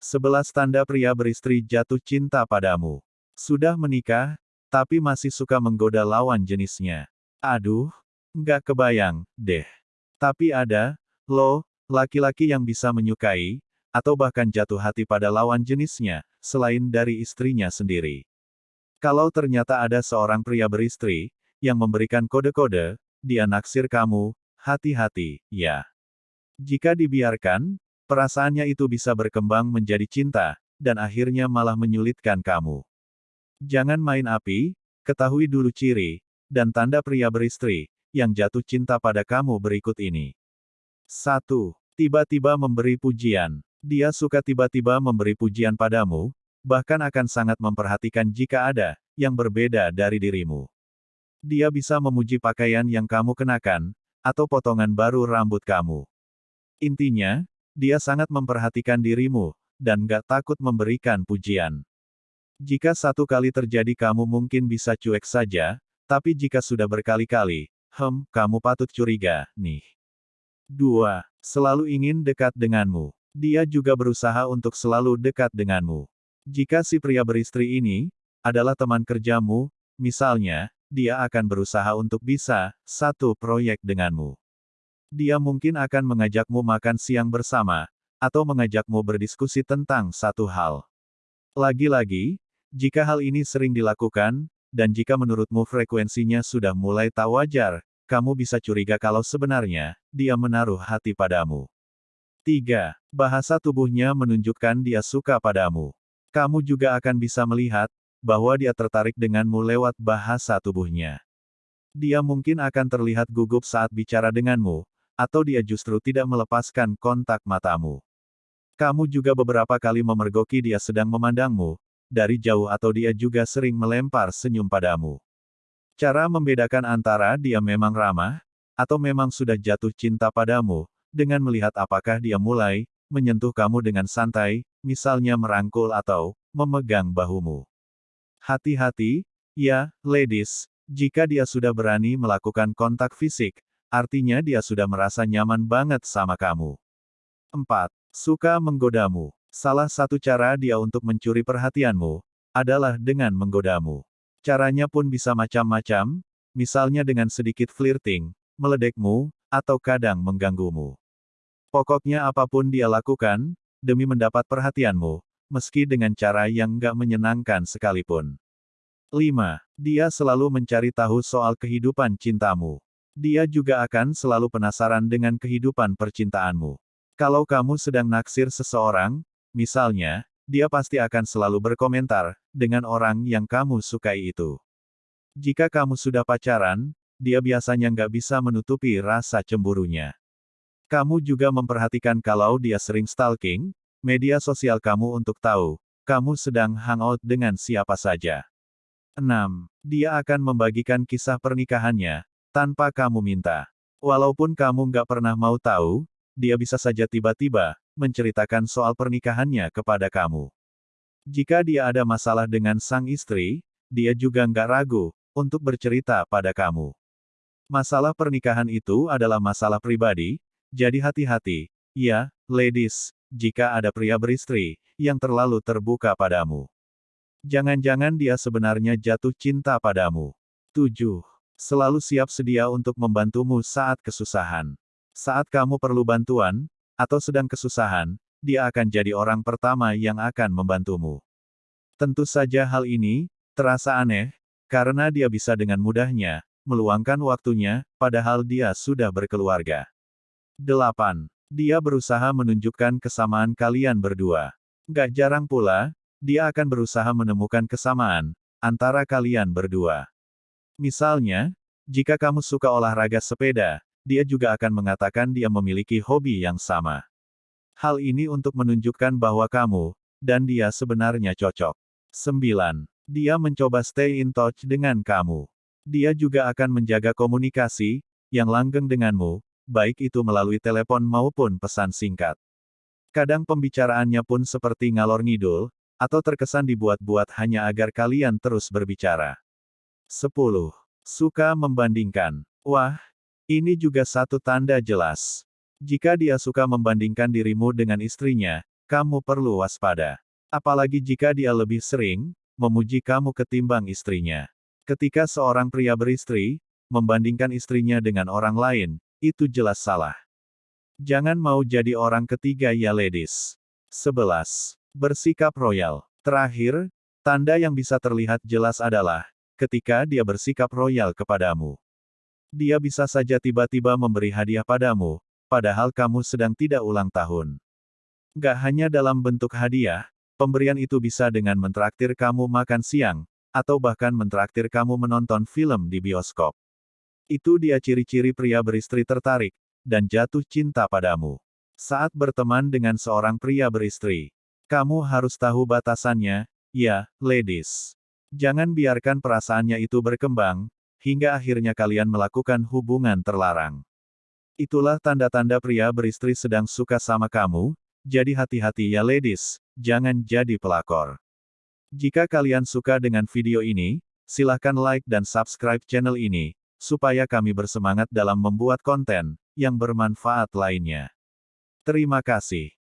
Sebelas tanda pria beristri jatuh cinta padamu. Sudah menikah, tapi masih suka menggoda lawan jenisnya. Aduh, nggak kebayang, deh. Tapi ada, loh, laki-laki yang bisa menyukai, atau bahkan jatuh hati pada lawan jenisnya, selain dari istrinya sendiri. Kalau ternyata ada seorang pria beristri, yang memberikan kode-kode, dia naksir kamu, hati-hati, ya. Jika dibiarkan, perasaannya itu bisa berkembang menjadi cinta, dan akhirnya malah menyulitkan kamu. Jangan main api, ketahui dulu ciri, dan tanda pria beristri, yang jatuh cinta pada kamu berikut ini. 1. Tiba-tiba memberi pujian. Dia suka tiba-tiba memberi pujian padamu, bahkan akan sangat memperhatikan jika ada yang berbeda dari dirimu. Dia bisa memuji pakaian yang kamu kenakan, atau potongan baru rambut kamu. Intinya, dia sangat memperhatikan dirimu, dan gak takut memberikan pujian. Jika satu kali terjadi kamu mungkin bisa cuek saja, tapi jika sudah berkali-kali, hem, kamu patut curiga, nih. 2. Selalu ingin dekat denganmu. Dia juga berusaha untuk selalu dekat denganmu. Jika si pria beristri ini adalah teman kerjamu, misalnya, dia akan berusaha untuk bisa satu proyek denganmu. Dia mungkin akan mengajakmu makan siang bersama, atau mengajakmu berdiskusi tentang satu hal. Lagi-lagi, jika hal ini sering dilakukan, dan jika menurutmu frekuensinya sudah mulai tak wajar, kamu bisa curiga kalau sebenarnya, dia menaruh hati padamu. 3. Bahasa tubuhnya menunjukkan dia suka padamu. Kamu juga akan bisa melihat, bahwa dia tertarik denganmu lewat bahasa tubuhnya. Dia mungkin akan terlihat gugup saat bicara denganmu, atau dia justru tidak melepaskan kontak matamu. Kamu juga beberapa kali memergoki dia sedang memandangmu, dari jauh atau dia juga sering melempar senyum padamu. Cara membedakan antara dia memang ramah, atau memang sudah jatuh cinta padamu, dengan melihat apakah dia mulai menyentuh kamu dengan santai, misalnya merangkul atau memegang bahumu. Hati-hati, ya, ladies, jika dia sudah berani melakukan kontak fisik, Artinya dia sudah merasa nyaman banget sama kamu. 4. Suka menggodamu. Salah satu cara dia untuk mencuri perhatianmu, adalah dengan menggodamu. Caranya pun bisa macam-macam, misalnya dengan sedikit flirting, meledekmu, atau kadang mengganggumu. Pokoknya apa pun dia lakukan, demi mendapat perhatianmu, meski dengan cara yang nggak menyenangkan sekalipun. 5. Dia selalu mencari tahu soal kehidupan cintamu. Dia juga akan selalu penasaran dengan kehidupan percintaanmu. Kalau kamu sedang naksir seseorang, misalnya, dia pasti akan selalu berkomentar dengan orang yang kamu sukai itu. Jika kamu sudah pacaran, dia biasanya nggak bisa menutupi rasa cemburunya. Kamu juga memperhatikan kalau dia sering stalking media sosial kamu untuk tahu kamu sedang hangout dengan siapa saja. 6. Dia akan membagikan kisah pernikahannya tanpa kamu minta. Walaupun kamu nggak pernah mau tahu, dia bisa saja tiba-tiba menceritakan soal pernikahannya kepada kamu. Jika dia ada masalah dengan sang istri, dia juga nggak ragu untuk bercerita pada kamu. Masalah pernikahan itu adalah masalah pribadi, jadi hati-hati, ya, ladies, jika ada pria beristri yang terlalu terbuka padamu. Jangan-jangan dia sebenarnya jatuh cinta padamu. 7 selalu siap sedia untuk membantumu saat kesusahan. Saat kamu perlu bantuan, atau sedang kesusahan, dia akan jadi orang pertama yang akan membantumu. Tentu saja hal ini, terasa aneh, karena dia bisa dengan mudahnya, meluangkan waktunya, padahal dia sudah berkeluarga. 8. Dia berusaha menunjukkan kesamaan kalian berdua. Gak jarang pula, dia akan berusaha menemukan kesamaan, antara kalian berdua. Misalnya, jika kamu suka olahraga sepeda, dia juga akan mengatakan dia memiliki hobi yang sama. Hal ini untuk menunjukkan bahwa kamu dan dia sebenarnya cocok. 9. Dia mencoba stay in touch dengan kamu. Dia juga akan menjaga komunikasi yang langgeng denganmu, baik itu melalui telepon maupun pesan singkat. Kadang pembicaraannya pun seperti ngalor ngidul, atau terkesan dibuat-buat hanya agar kalian terus berbicara. 10. Suka membandingkan. Wah, ini juga satu tanda jelas. Jika dia suka membandingkan dirimu dengan istrinya, kamu perlu waspada. Apalagi jika dia lebih sering memuji kamu ketimbang istrinya. Ketika seorang pria beristri membandingkan istrinya dengan orang lain, itu jelas salah. Jangan mau jadi orang ketiga ya ladies. 11. Bersikap royal. Terakhir, tanda yang bisa terlihat jelas adalah ketika dia bersikap royal kepadamu. Dia bisa saja tiba-tiba memberi hadiah padamu, padahal kamu sedang tidak ulang tahun. Gak hanya dalam bentuk hadiah, Pemberian itu bisa dengan mentraktir kamu makan siang, atau bahkan mentraktir kamu menonton film di bioskop. Itu dia ciri-ciri pria beristri tertarik, dan jatuh cinta padamu. Saat berteman dengan seorang pria beristri, kamu harus tahu batasannya, ya, ladies. Jangan biarkan perasaannya itu berkembang, hingga akhirnya kalian melakukan hubungan terlarang. Itulah tanda-tanda pria beristri sedang suka sama kamu, jadi hati-hati ya ladies, jangan jadi pelakor. Jika kalian suka dengan video ini, silahkan like dan subscribe channel ini, supaya kami bersemangat dalam membuat konten yang bermanfaat lainnya. Terima kasih.